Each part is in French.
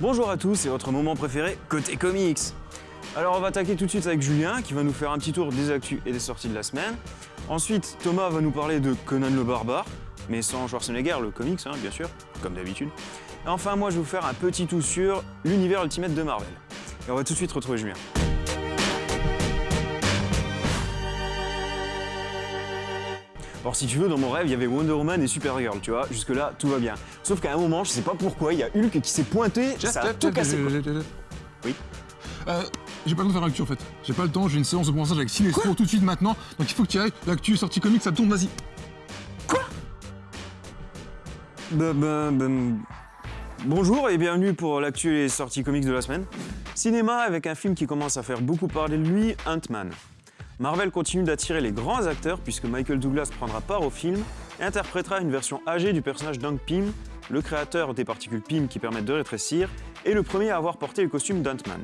Bonjour à tous, c'est votre moment préféré côté comics. Alors on va attaquer tout de suite avec Julien qui va nous faire un petit tour des actus et des sorties de la semaine. Ensuite, Thomas va nous parler de Conan le Barbare, mais sans Schwarzenegger, le comics hein, bien sûr, comme d'habitude. Et enfin, moi je vais vous faire un petit tour sur l'univers Ultimate de Marvel. Et on va tout de suite retrouver Julien. Alors si tu veux, dans mon rêve, il y avait Wonder Woman et Supergirl, tu vois, jusque là, tout va bien. Sauf qu'à un moment, je sais pas pourquoi, il y a Hulk qui s'est pointé, ça a tout cassé. quoi. Oui. Euh, j'ai pas le temps de faire l'actu en fait. J'ai pas le temps, j'ai une séance de pensage avec Sinestro tout de suite maintenant. Donc il faut que tu ailles. L'actu est sortie comics, ça tourne, vas-y. Ben, ben, ben, Bonjour et bienvenue pour l'actu et sorties comics de la semaine. Cinéma avec un film qui commence à faire beaucoup parler de lui, Ant-Man. Marvel continue d'attirer les grands acteurs puisque Michael Douglas prendra part au film et interprétera une version âgée du personnage d'Hank Pym, le créateur des particules Pym qui permettent de rétrécir et le premier à avoir porté le costume d'Ant-Man.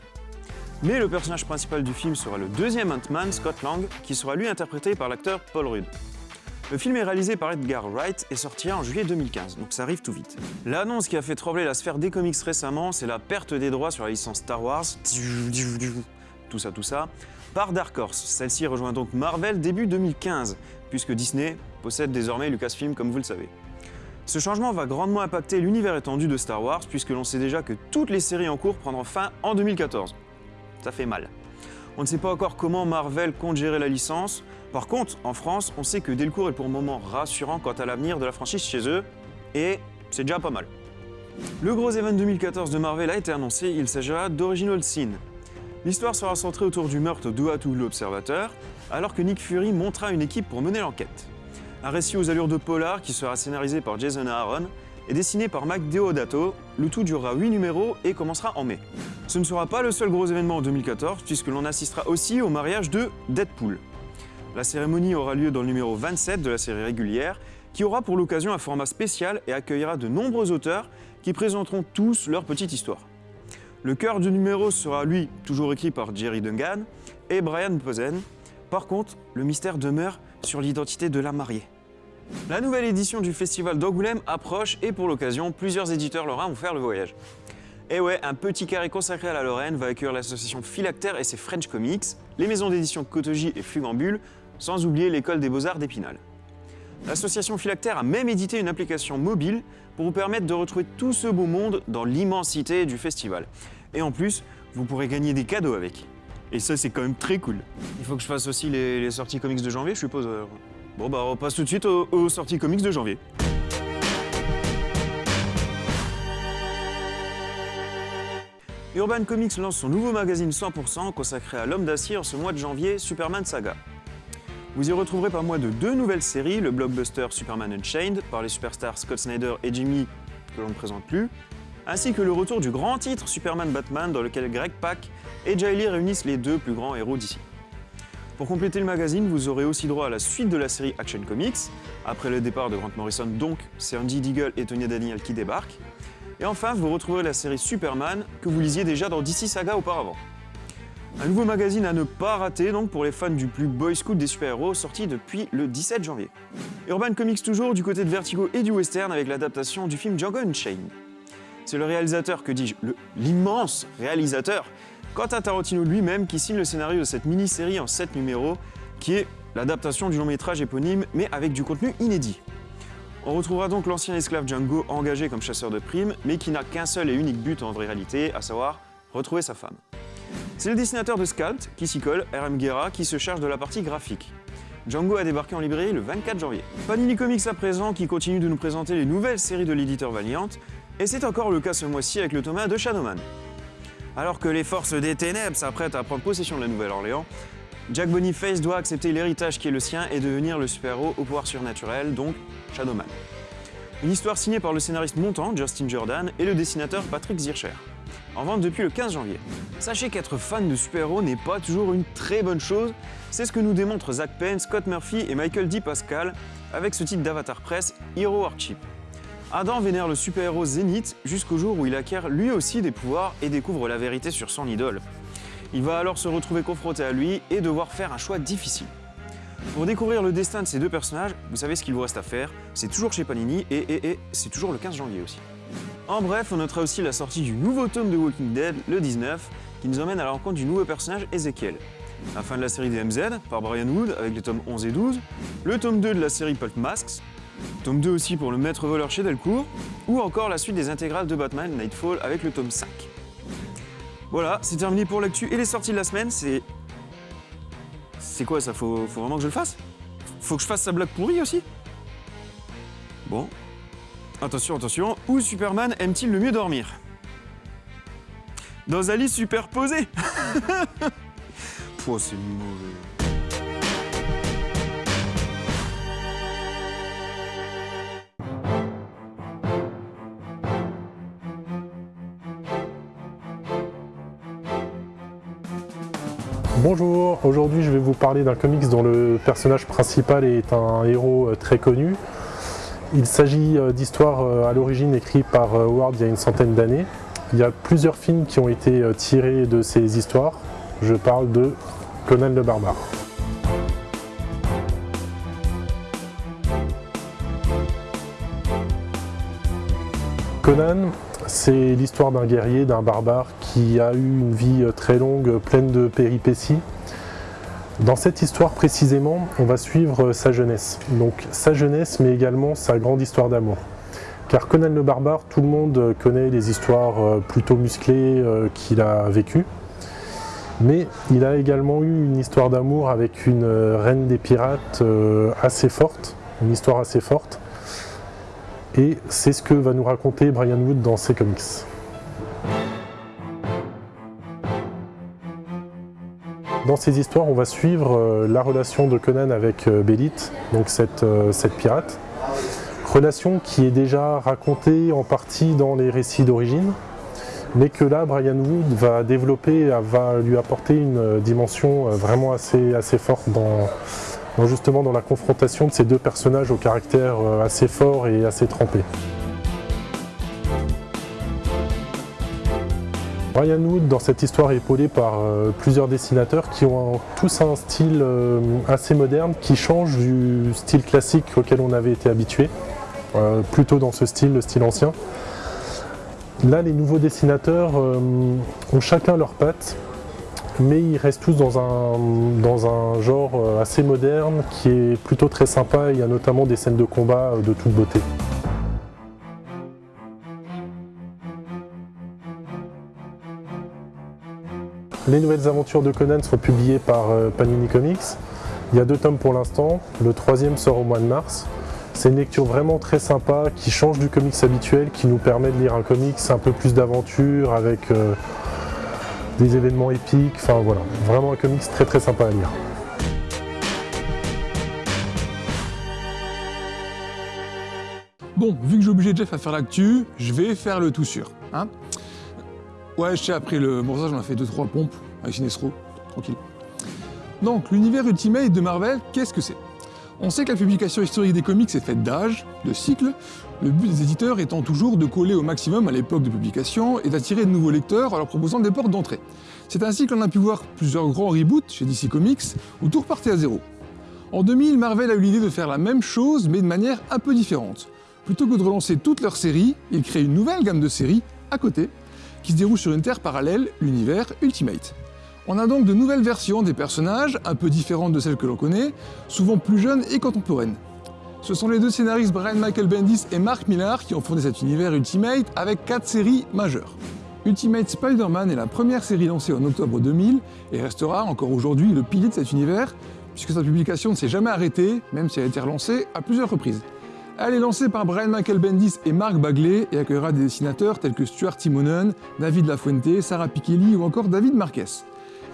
Mais le personnage principal du film sera le deuxième Ant-Man, Scott Lang, qui sera lui interprété par l'acteur Paul Rudd. Le film est réalisé par Edgar Wright et sortira en juillet 2015, donc ça arrive tout vite. L'annonce qui a fait trembler la sphère des comics récemment, c'est la perte des droits sur la licence Star Wars, tout ça, tout ça, par Dark Horse. Celle-ci rejoint donc Marvel début 2015, puisque Disney possède désormais Lucasfilm comme vous le savez. Ce changement va grandement impacter l'univers étendu de Star Wars, puisque l'on sait déjà que toutes les séries en cours prendront fin en 2014. Ça fait mal. On ne sait pas encore comment Marvel compte gérer la licence. Par contre, en France, on sait que Delcourt est pour le moment rassurant quant à l'avenir de la franchise chez eux, et c'est déjà pas mal. Le gros event 2014 de Marvel a été annoncé, il s'agira d'Original Sin. L'histoire sera centrée autour du meurtre d'Uatu l'Observateur, alors que Nick Fury montera une équipe pour mener l'enquête. Un récit aux allures de polar qui sera scénarisé par Jason Aaron et dessiné par Mac Deodato. Le tout durera 8 numéros et commencera en mai. Ce ne sera pas le seul gros événement en 2014 puisque l'on assistera aussi au mariage de Deadpool. La cérémonie aura lieu dans le numéro 27 de la série régulière qui aura pour l'occasion un format spécial et accueillera de nombreux auteurs qui présenteront tous leur petite histoire. Le cœur du numéro sera, lui, toujours écrit par Jerry Dungan et Brian Posen. Par contre, le mystère demeure sur l'identité de la mariée. La nouvelle édition du festival d'Angoulême approche et pour l'occasion, plusieurs éditeurs lorrains vont faire le voyage. Et ouais, un petit carré consacré à la Lorraine va accueillir l'association Philactère et ses French Comics, les maisons d'édition Cotogy et Flugambule, sans oublier l'école des beaux-arts d'Épinal. L'association Philactère a même édité une application mobile pour vous permettre de retrouver tout ce beau monde dans l'immensité du festival. Et en plus, vous pourrez gagner des cadeaux avec. Et ça, c'est quand même très cool. Il faut que je fasse aussi les, sorties comics de janvier, je suppose. euh. Bon, bah, on passe tout de suite aux, aux sorties comics de janvier. Urban Comics lance son nouveau magazine 100% consacré à l'homme d'acier ce mois de janvier, Superman Saga. Vous y retrouverez pas moins de deux nouvelles séries, le blockbuster Superman Unchained par les superstars Scott Snyder et Jimmy, que l'on ne présente plus, ainsi que le retour du grand titre Superman Batman dans lequel Greg Pak et Jay Lee réunissent les deux plus grands héros d'ici. Pour compléter le magazine, vous aurez aussi droit à la suite de la série Action Comics, après le départ de Grant Morrison donc, c'est Andy Deagle et Tony Daniel qui débarquent. Et enfin, vous retrouverez la série Superman que vous lisiez déjà dans DC Saga auparavant. Un nouveau magazine à ne pas rater donc pour les fans du plus boy scout des super-héros sorti depuis le 17 janvier. Urban Comics toujours du côté de Vertigo et du western avec l'adaptation du film Django Unchained. C'est le réalisateur, que dis-je, l'immense réalisateur, Quentin Tarantino lui-même qui signe le scénario de cette mini-série en 7 numéros qui est l'adaptation du long métrage éponyme mais avec du contenu inédit. On retrouvera donc l'ancien esclave Django engagé comme chasseur de primes, mais qui n'a qu'un seul et unique but en réalité, à savoir retrouver sa femme. C'est le dessinateur de Scalp, qui s'y colle, R.M. Guerra, qui se charge de la partie graphique. Django a débarqué en librairie le 24 janvier. Panini Comics à présent, qui continue de nous présenter les nouvelles séries de l'éditeur Valiant, et c'est encore le cas ce mois-ci avec le Thomas de Shadowman. Alors que les forces des ténèbres s'apprêtent à prendre possession de la Nouvelle-Orléans, Jack Boniface doit accepter l'héritage qui est le sien et devenir le super-héros au pouvoir surnaturel, donc Shadowman. Une histoire signée par le scénariste montant Justin Jordan et le dessinateur Patrick Zircher. En vente depuis le 15 janvier. Sachez qu'être fan de super-héros n'est pas toujours une très bonne chose, c'est ce que nous démontrent Zach Penn, Scott Murphy et Michael D. Pascal avec ce titre d'Avatar Press, Hero Hardship. Adam vénère le super-héros Zénith jusqu'au jour où il acquiert lui aussi des pouvoirs et découvre la vérité sur son idole. Il va alors se retrouver confronté à lui et devoir faire un choix difficile. Pour découvrir le destin de ces deux personnages, vous savez ce qu'il vous reste à faire, c'est toujours chez Panini et c'est toujours le 15 janvier aussi. En bref, on notera aussi la sortie du nouveau tome de Walking Dead, le 19, qui nous emmène à la rencontre du nouveau personnage Ezekiel. La fin de la série DMZ par Brian Wood avec les tomes 11 et 12, le tome 2 de la série Pulp Masks, tome 2 aussi pour le maître voleur chez Delcourt, ou encore la suite des intégrales de Batman Nightfall avec le tome 5. Voilà, c'est terminé pour l'actu et les sorties de la semaine, c'est... C'est quoi ça? Faut, faut vraiment que je le fasse? Faut que je fasse sa blague pourrie aussi? Bon. Attention, attention, où Superman aime-t-il le mieux dormir? Dans un lit superposé Pouah, c'est mauvais. Bonjour, aujourd'hui je vais vous parler d'un comics dont le personnage principal est un héros euh, très connu. Il s'agit euh, d'histoires euh, à l'origine écrites par Howard il y a une centaine d'années. Il y a plusieurs films qui ont été tirés de ces histoires. Je parle de Conan le Barbare. Conan, c'est l'histoire d'un guerrier, d'un barbare qui a eu une vie très longue, pleine de péripéties. Dans cette histoire précisément, on va suivre sa jeunesse. Donc sa jeunesse, mais également sa grande histoire d'amour. Car Conan le Barbare, tout le monde connaît les histoires euh, plutôt musclées euh, qu'il a vécues. Mais il a également eu une histoire d'amour avec une euh, reine des pirates assez forte, une histoire assez forte. Et c'est ce que va nous raconter Brian Wood dans ses comics. Dans ces histoires, on va suivre euh, la relation de Conan avec euh, Bélite, donc cette, euh, cette pirate. Relation qui est déjà racontée en partie dans les récits d'origine, mais que là, Brian Wood va développer, va lui apporter une dimension vraiment assez, forte dans, justement dans la confrontation de ces deux personnages au caractère assez fort et assez trempé. Brian Wood, dans cette histoire, est épaulé par euh, plusieurs dessinateurs qui ont tous un style euh, assez moderne, qui change du style classique auquel on avait été habitué, plutôt dans ce style, le style ancien. Là, les nouveaux dessinateurs ont chacun leur patte, mais ils restent tous dans un, genre euh, assez moderne qui est plutôt très sympa. Il y a notamment des scènes de combat euh, de toute beauté. Les nouvelles aventures de Conan sont publiées par euh, Panini Comics. Il y a deux tomes pour l'instant, le troisième sort au mois de mars. C'est une lecture vraiment très sympa qui change du comics habituel, qui nous permet de lire un comics un peu plus d'aventure avec des événements épiques, enfin voilà, vraiment un comics très très sympa à lire. Bon, vu que j'ai obligé Jeff à faire l'actu, je vais faire le tout sûr. Hein ouais, je sais, après le morceau, j'en ai fait 2-3 pompes avec Sinestro, tranquille. Donc, l'univers Ultimate de Marvel, qu'est-ce que c'est? On sait que la publication historique des comics est faite d'âge, de cycles, le but des éditeurs étant toujours de coller au maximum à l'époque de publication et d'attirer de nouveaux lecteurs en leur proposant des portes d'entrée. C'est ainsi que l'on a pu voir plusieurs grands reboots chez DC Comics où tout repartait à zéro. En 2000, Marvel a eu l'idée de faire la même chose mais de manière un peu différente. Plutôt que de relancer toute leur série, ils créent une nouvelle gamme de séries, à côté, qui se déroule sur une terre parallèle, l'univers Ultimate. On a donc de nouvelles versions des personnages, un peu différentes de celles que l'on connaît, souvent plus jeunes et contemporaines. Ce sont les deux scénaristes Brian Michael Bendis et Mark Millar qui ont fondé cet univers Ultimate avec quatre séries majeures. Ultimate Spider-Man est la première série lancée en octobre 2000 et restera encore aujourd'hui le pilier de cet univers, puisque sa publication ne s'est jamais arrêtée, même si elle a été relancée à plusieurs reprises. Elle est lancée par Brian Michael Bendis et Mark Bagley et accueillera des dessinateurs tels que Stuart Timonen, David Lafuente, Sarah Pikeli ou encore David Marquez.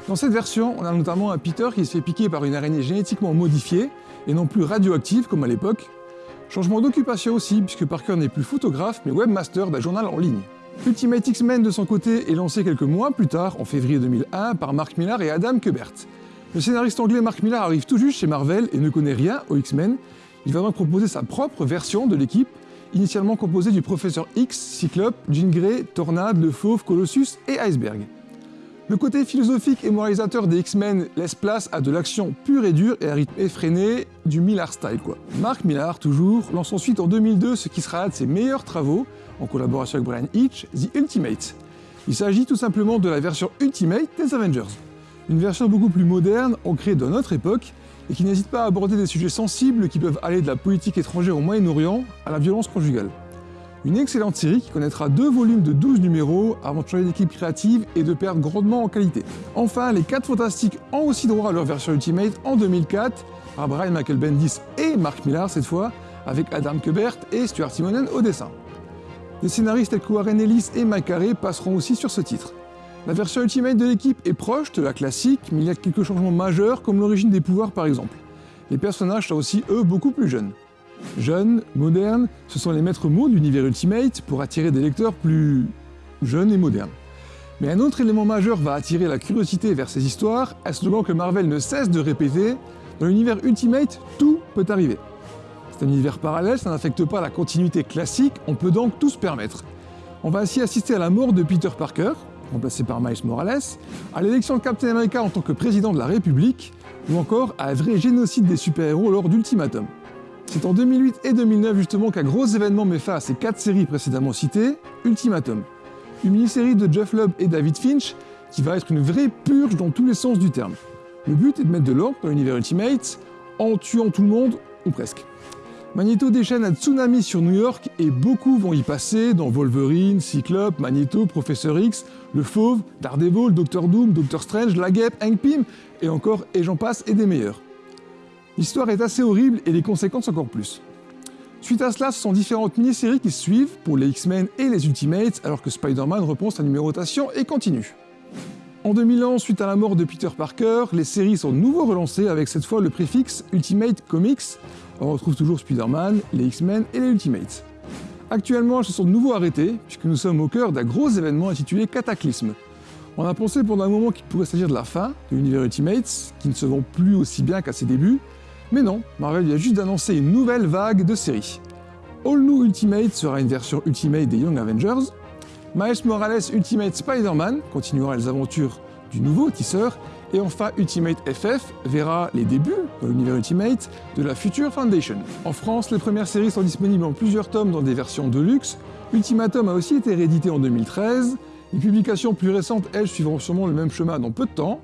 Dans cette version, on a notamment un Peter qui se fait piquer par une araignée génétiquement modifiée, et non plus radioactive comme à l'époque. Changement d'occupation aussi, puisque Parker n'est plus photographe, mais webmaster d'un journal en ligne. Ultimate X-Men de son côté est lancé quelques mois plus tard, en février 2001, par Mark Millar et Adam Kubert. Le scénariste anglais Mark Millar arrive tout juste chez Marvel et ne connaît rien aux X-Men. Il va donc proposer sa propre version de l'équipe, initialement composée du professeur X, Cyclope, Jean Grey, Tornade, Le Fauve, Colossus et Iceberg. Le côté philosophique et moralisateur des X-Men laisse place à de l'action pure et dure et à rythme effréné, du Millar style quoi. Mark Millar, toujours, lance ensuite en 2002 ce qui sera un de ses meilleurs travaux, en collaboration avec Brian Hitch, The Ultimate. Il s'agit tout simplement de la version Ultimate des Avengers. Une version beaucoup plus moderne, ancrée dans notre époque, et qui n'hésite pas à aborder des sujets sensibles qui peuvent aller de la politique étrangère au Moyen-Orient à la violence conjugale. Une excellente série qui connaîtra deux volumes de 12 numéros avant de changer d'équipe créative et de perdre grandement en qualité. Enfin, les 4 Fantastiques ont aussi droit à leur version Ultimate en 2004 par Brian Michael Bendis et Mark Millar cette fois, avec Adam Kubert et Stuart Simonen au dessin. Des scénaristes tels que Warren Ellis et Mike passeront aussi sur ce titre. La version Ultimate de l'équipe est proche de la classique, mais il y a quelques changements majeurs comme l'origine des pouvoirs par exemple. Les personnages sont aussi eux beaucoup plus jeunes. Jeunes, modernes, ce sont les maîtres mots de l'univers Ultimate pour attirer des lecteurs plus jeunes et modernes. Mais un autre élément majeur va attirer la curiosité vers ces histoires, un slogan que Marvel ne cesse de répéter, dans l'univers Ultimate, tout peut arriver. C'est un univers parallèle, ça n'affecte pas la continuité classique, on peut donc tout se permettre. On va ainsi assister à la mort de Peter Parker, remplacé par Miles Morales, à l'élection de Captain America en tant que président de la République, ou encore à un vrai génocide des super-héros lors d'Ultimatum. C'est en 2008 et 2009 justement qu'un gros événement met fin à ces quatre séries précédemment citées, Ultimatum. Une mini-série de Jeff Lubb et David Finch qui va être une vraie purge dans tous les sens du terme. Le but est de mettre de l'ordre dans l'univers Ultimate en tuant tout le monde, ou presque. Magneto déchaîne un tsunami sur New York et beaucoup vont y passer dans Wolverine, Cyclope, Magneto, Professeur X, Le Fauve, Daredevil, Doctor Doom, Doctor Strange, La Guêpe, Hank Pym et encore et j'en passe et des meilleurs. L'histoire est assez horrible et les conséquences encore plus. Suite à cela, ce sont différentes mini-séries qui suivent pour les X-Men et les Ultimates, alors que Spider-Man reprend sa numérotation et continue. En 2011, suite à la mort de Peter Parker, les séries sont de nouveau relancées avec cette fois le préfixe Ultimate Comics. On retrouve toujours Spider-Man, les X-Men et les Ultimates. Actuellement, elles se sont de nouveau arrêtées, puisque nous sommes au cœur d'un gros événement intitulé Cataclysme. On a pensé pendant un moment qu'il pourrait s'agir de la fin de l'univers Ultimates, qui ne se vend plus aussi bien qu'à ses débuts, mais non, Marvel vient juste d'annoncer une nouvelle vague de séries. All New Ultimate sera une version Ultimate des Young Avengers, Miles Morales Ultimate Spider-Man continuera les aventures du nouveau tisseur, et enfin Ultimate FF verra les débuts dans l'univers Ultimate de la future Foundation. En France, les premières séries sont disponibles en plusieurs tomes dans des versions de luxe. Ultimatum a aussi été réédité en 2013. Les publications plus récentes, elles, suivront sûrement le même chemin dans peu de temps.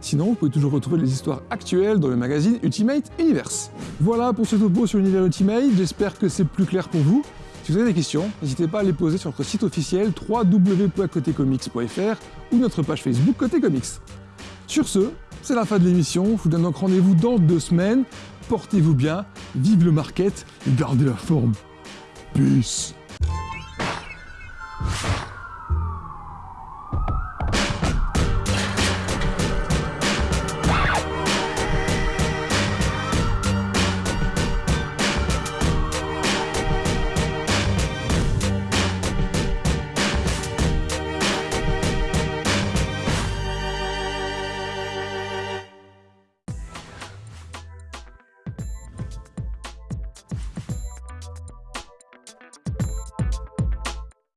Sinon, vous pouvez toujours retrouver les histoires actuelles dans le magazine Ultimate Universe. Voilà pour ce topo sur l'univers Ultimate, j'espère que c'est plus clair pour vous. Si vous avez des questions, n'hésitez pas à les poser sur notre site officiel www.cotécomics.fr ou notre page Facebook Côté Comics. Sur ce, c'est la fin de l'émission, je vous donne donc rendez-vous dans deux semaines. Portez-vous bien, vive le market et gardez la forme. Peace